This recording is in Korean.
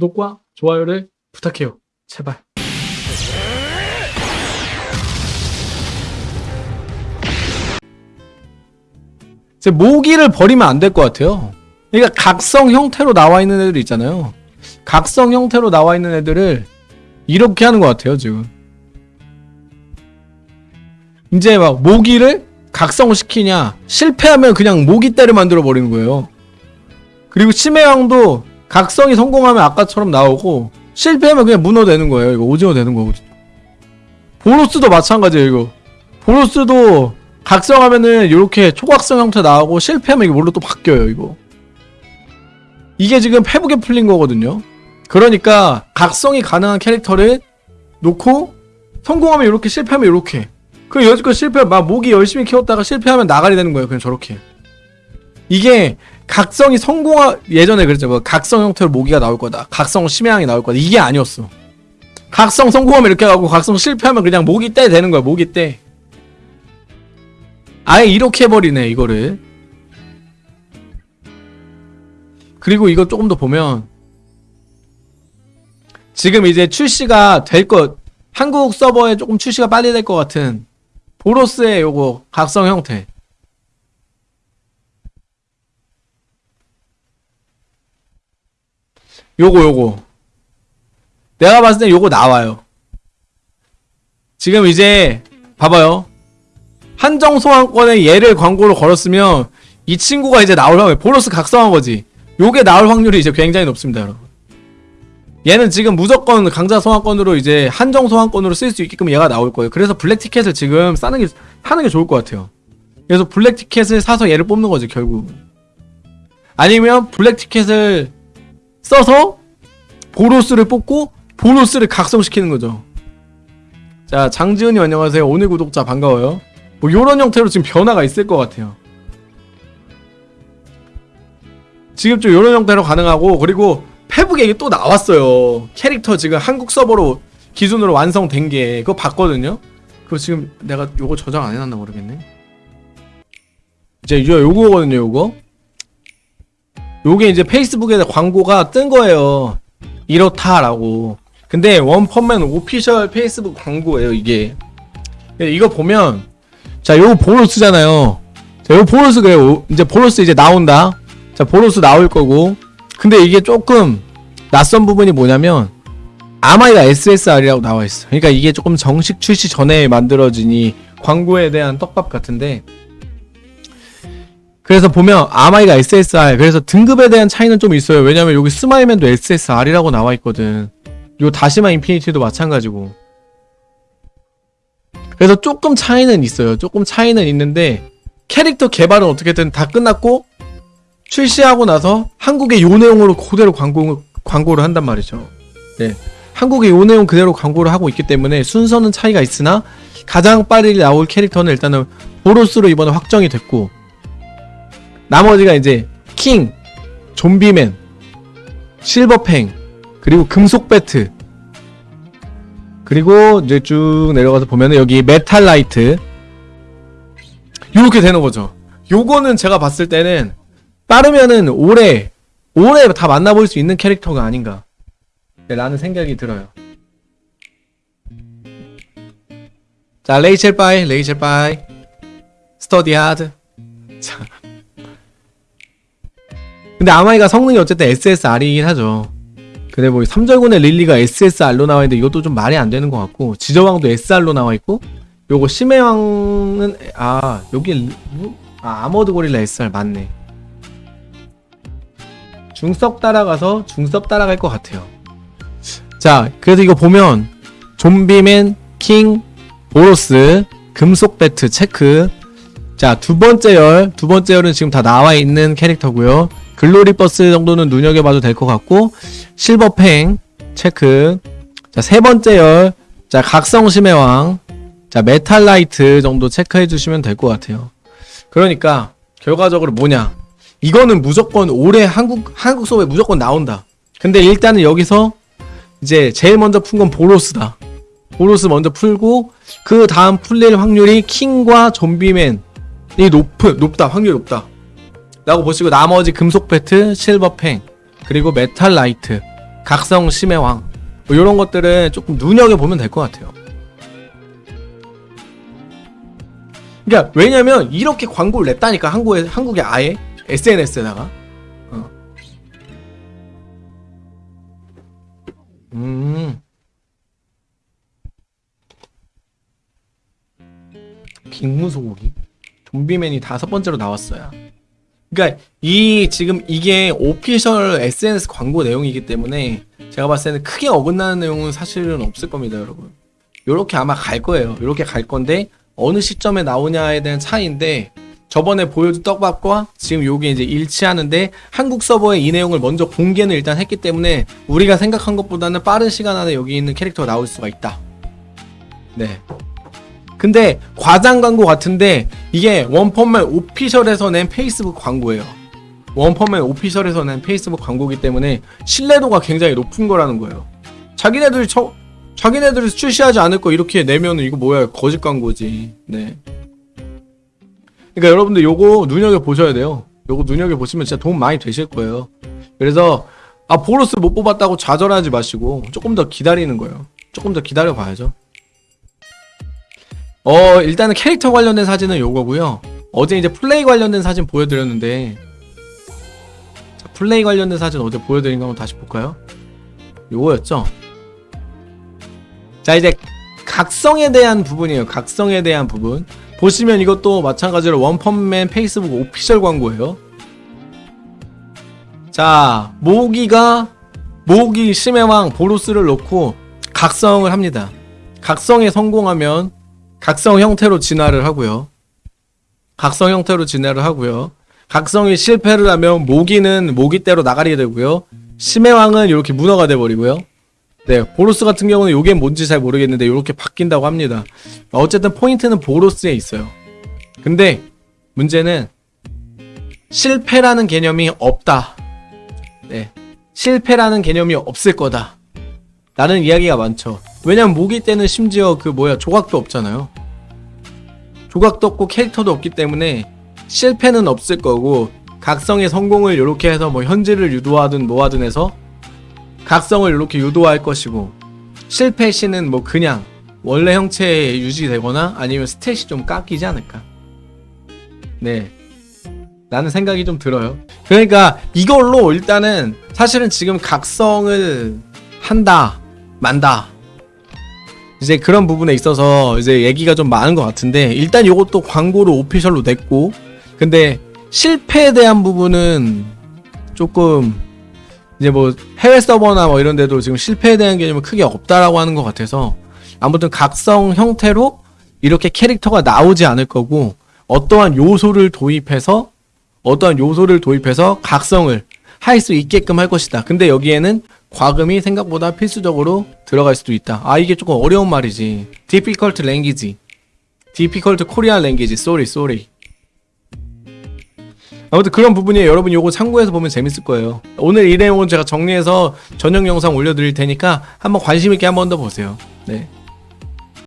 구독과 좋아요를 부탁해요. 제발. 이제 모기를 버리면 안 될 것 같아요. 그러니까 각성 형태로 나와 있는 애들 있잖아요. 각성 형태로 나와 있는 애들을 이렇게 하는 것 같아요, 지금. 이제 막 모기를 각성을 시키냐, 실패하면 그냥 모기 떼를 만들어 버리는 거예요. 그리고 심해왕도 각성이 성공하면 아까처럼 나오고, 실패하면 그냥 문어 되는 거예요. 이거 오징어 되는 거거든요. 보로스도 마찬가지예요, 이거. 보로스도 각성하면은 이렇게 초각성 형태 나오고 실패하면 이게 뭘로 또 바뀌어요, 이거. 이게 지금 페북에 풀린 거거든요. 그러니까 각성이 가능한 캐릭터를 놓고 성공하면 이렇게 실패하면 이렇게. 그 여지껏 실패 막 모기 열심히 키웠다가 실패하면 나가리 되는 거예요. 그냥 저렇게. 이게 각성이 성공하 예전에 그랬죠. 뭐 각성 형태로 모기가 나올 거다. 각성 심해양이 나올 거다. 이게 아니었어. 각성 성공하면 이렇게 가고 각성 실패하면 그냥 모기 떼 되는 거야. 모기 떼. 아예 이렇게 해버리네 이거를. 그리고 이거 조금 더 보면 지금 이제 출시가 될 것 한국 서버에 조금 출시가 빨리 될 것 같은 보로스의 요거 각성 형태 요거 요거 내가 봤을 때 요거 나와요 지금 이제 봐봐요 한정 소환권에 얘를 광고로 걸었으면 이 친구가 이제 나올 확률 보로스 각성한 거지 요게 나올 확률이 이제 굉장히 높습니다 여러분 얘는 지금 무조건 강자 소환권으로 이제 한정 소환권으로 쓸 수 있게끔 얘가 나올 거예요. 그래서 블랙 티켓을 지금 싸는 게 하는 게 좋을 것 같아요. 그래서 블랙 티켓을 사서 얘를 뽑는 거지 결국. 아니면 블랙 티켓을 써서 보로스를 뽑고 보로스를 각성시키는 거죠. 자 장지은님 안녕하세요. 오늘 구독자 반가워요. 뭐 요런 형태로 지금 변화가 있을 것 같아요. 지금 좀 요런 형태로 가능하고 그리고 페북에 이게 또 나왔어요. 캐릭터 지금 한국 서버로 기준으로 완성된 게 그거 봤거든요. 그거 지금 내가 요거 저장 안 해놨나 모르겠네. 이제 요 요거거든요. 요거. 요게 이제 페이스북에 광고가 뜬 거예요. 이렇다라고. 근데 원펀맨 오피셜 페이스북 광고예요. 이게. 이거 보면 자 요거 보로스잖아요. 자 요거 보로스 그래요. 이제 보로스 이제 나온다. 자 보로스 나올 거고 근데 이게 조금 낯선 부분이 뭐냐면 아마이가 SSR이라고 나와 있어. 그러니까 이게 조금 정식 출시 전에 만들어진 이 광고에 대한 떡밥 같은데 그래서 보면 아마이가 SSR 그래서 등급에 대한 차이는 좀 있어요. 왜냐면 여기 스마일맨도 SSR이라고 나와 있거든. 요 다시마 인피니티도 마찬가지고. 그래서 조금 차이는 있어요. 조금 차이는 있는데 캐릭터 개발은 어떻게든 다 끝났고 출시하고 나서 한국의 요 내용으로 그대로 광고, 광고를 한단 말이죠. 네. 한국의 요 내용 그대로 광고를 하고 있기 때문에 순서는 차이가 있으나 가장 빨리 나올 캐릭터는 일단은 보로스로 이번에 확정이 됐고 나머지가 이제 킹, 좀비맨, 실버팽, 그리고 금속 배트. 그리고 이제 쭉 내려가서 보면은 여기 메탈나이트. 이렇게 되는 거죠. 요거는 제가 봤을 때는 빠르면은 올해 올해 다 만나볼 수 있는 캐릭터가 아닌가. 네, 라는 생각이 들어요. 자 레이첼 bye 레이첼 bye. Study hard. 자 근데 아마이가 성능이 어쨌든 SSR이긴 하죠 근데 뭐 3절곤의 릴리가 SSR로 나와있는데 이것도 좀 말이 안 되는 것 같고 지저왕도 SR로 나와있고 요거 심해왕은 아 여기 아 아머드 고릴라 SR 맞네 중섭 따라가서 중섭 따라갈 것 같아요. 자, 그래서 이거 보면 좀비맨, 킹, 보로스, 금속 배트 체크. 자, 두 번째 열, 두 번째 열은 지금 다 나와 있는 캐릭터고요. 글로리 버스 정도는 눈여겨봐도 될 것 같고 실버팽 체크. 자, 세 번째 열, 자 각성심의 왕, 자 메탈라이트 정도 체크해 주시면 될 것 같아요. 그러니까 결과적으로 뭐냐? 이거는 무조건 올해 한국 한국 서버에 무조건 나온다. 근데 일단은 여기서 이제 제일 먼저 푼 건 보로스다. 보로스 먼저 풀고 그 다음 풀릴 확률이 킹과 좀비맨이 높은 높다 확률이 높다. 라고 보시고 나머지 금속 배트, 실버 팽 그리고 메탈 라이트 각성 심해 왕 뭐 이런 것들은 조금 눈여겨 보면 될 것 같아요. 그러니까 왜냐면 이렇게 광고를 냈다니까 한국에 한국에 아예 SNS에다가 어. 음 빅무 소고기 좀비맨이 다섯 번째로 나왔어요. 그러니까 이 지금 이게 오피셜 SNS 광고 내용이기 때문에 제가 봤을 때는 크게 어긋나는 내용은 사실은 없을 겁니다, 여러분. 요렇게 아마 갈 거예요. 요렇게 갈 건데 어느 시점에 나오냐에 대한 차이인데 저번에 보여준 떡밥과 지금 요게 이제 일치하는데 한국 서버에 이 내용을 먼저 공개는 일단 했기 때문에 우리가 생각한 것보다는 빠른 시간 안에 여기 있는 캐릭터가 나올 수가 있다. 네. 근데 과장 광고 같은데 이게 원펀맨 오피셜에서 낸 페이스북 광고예요. 원펀맨 오피셜에서 낸 페이스북 광고기 때문에 신뢰도가 굉장히 높은 거라는 거예요. 자기네들이 저 자기네들이 출시하지 않을 거 이렇게 내면은 이거 뭐야 거짓 광고지. 네. 그러니까 여러분들 요거 눈여겨 보셔야 돼요. 요거 눈여겨 보시면 진짜 도움 많이 되실 거예요. 그래서 아 보로스 못 뽑았다고 좌절하지 마시고 조금 더 기다리는 거예요. 조금 더 기다려 봐야죠. 어 일단은 캐릭터 관련된 사진은 요거고요. 어제 이제 플레이 관련된 사진 보여드렸는데 자, 플레이 관련된 사진 어제 보여드린 거 한번 다시 볼까요? 요거였죠. 자 이제 각성에 대한 부분이에요. 각성에 대한 부분 보시면 이것도 마찬가지로 원펀맨 페이스북 오피셜 광고예요. 자 모기가 모기 심해왕 보로스를 놓고 각성을 합니다. 각성에 성공하면 각성 형태로 진화를 하고요. 각성 형태로 진화를 하고요. 각성이 실패를 하면 모기는 모기대로 나가게 되고요. 심해왕은 이렇게 문어가 돼버리고요. 네, 보로스 같은 경우는 이게 뭔지 잘 모르겠는데 이렇게 바뀐다고 합니다. 어쨌든 포인트는 보로스에 있어요. 근데 문제는 실패라는 개념이 없다. 네, 실패라는 개념이 없을 거다. 라는 이야기가 많죠. 왜냐면 모기 때는 심지어 그 뭐야 조각도 없잖아요. 조각도 없고 캐릭터도 없기 때문에 실패는 없을 거고 각성의 성공을 이렇게 해서 뭐 현질을 유도하든 뭐하든 해서 각성을 이렇게 유도할 것이고 실패 시는 뭐 그냥 원래 형체에 유지되거나 아니면 스탯이 좀 깎이지 않을까. 네. 라는 생각이 좀 들어요. 그러니까 이걸로 일단은 사실은 지금 각성을 한다, 만다. 이제 그런 부분에 있어서 이제 얘기가 좀 많은 것 같은데 일단 이것도 광고로 오피셜로 냈고 근데 실패에 대한 부분은 조금 이제 뭐 해외 서버나 뭐 이런 데도 지금 실패에 대한 개념은 크게 없다라고 하는 것 같아서 아무튼 각성 형태로 이렇게 캐릭터가 나오지 않을 거고 어떠한 요소를 도입해서 어떠한 요소를 도입해서 각성을 할 수 있게끔 할 것이다. 근데 여기에는 과금이 생각보다 필수적으로 들어갈 수도 있다. 아 이게 조금 어려운 말이지. difficult language. difficult Korean language. sorry, sorry. 아무튼 그런 부분이 여러분 요거 참고해서 보면 재밌을 거예요. 오늘 이 내용은 제가 정리해서 전용 영상 올려드릴 테니까 한번 관심 있게 한 번 더 보세요. 네.